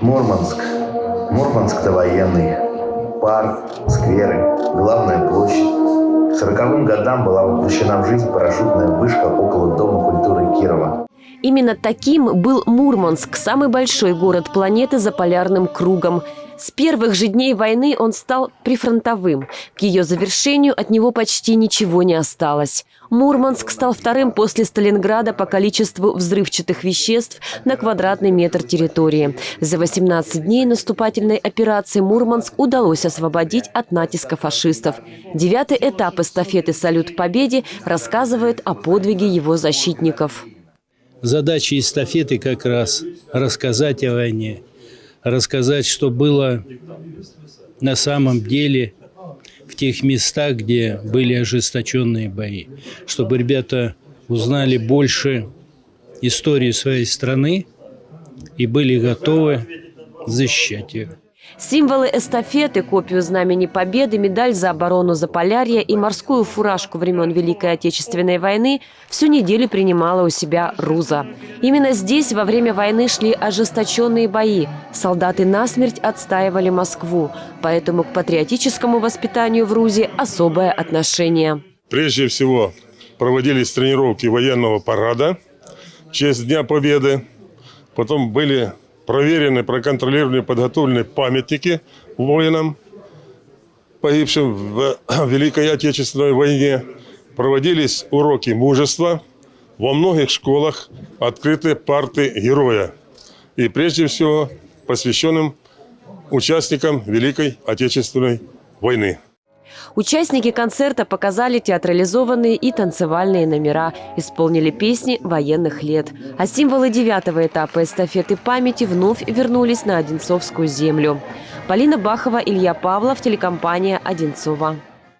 Мурманск. Мурманск – это военный. Парк, скверы, главная площадь. К 40 годам была воплощена в жизнь парашютная вышка около Дома культуры Кирова. Именно таким был Мурманск, самый большой город планеты за полярным кругом. С первых же дней войны он стал прифронтовым. К ее завершению от него почти ничего не осталось. Мурманск стал вторым после Сталинграда по количеству взрывчатых веществ на квадратный метр территории. За 18 дней наступательной операции Мурманск удалось освободить от натиска фашистов. Девятый этап эстафеты «Салют Победе» рассказывает о подвиге его защитников. Задача эстафеты как раз рассказать о войне, рассказать, что было на самом деле в тех местах, где были ожесточенные бои, чтобы ребята узнали больше истории своей страны и были готовы защищать ее. Символы эстафеты, копию Знамени Победы, медаль за оборону Заполярья и морскую фуражку времен Великой Отечественной войны всю неделю принимала у себя Руза. Именно здесь во время войны шли ожесточенные бои. Солдаты насмерть отстаивали Москву, поэтому к патриотическому воспитанию в Рузе особое отношение. Прежде всего проводились тренировки военного парада в честь Дня Победы. Потом были проверены, проконтролированы, подготовлены памятники воинам, погибшим в Великой Отечественной войне. Проводились уроки мужества. Во многих школах открыты парты героя. И прежде всего посвященным участникам Великой Отечественной войны. Участники концерта показали театрализованные и танцевальные номера, исполнили песни военных лет. А символы девятого этапа эстафеты памяти вновь вернулись на Одинцовскую землю. Полина Бахова, Илья Павлов, телекомпания «Одинцова».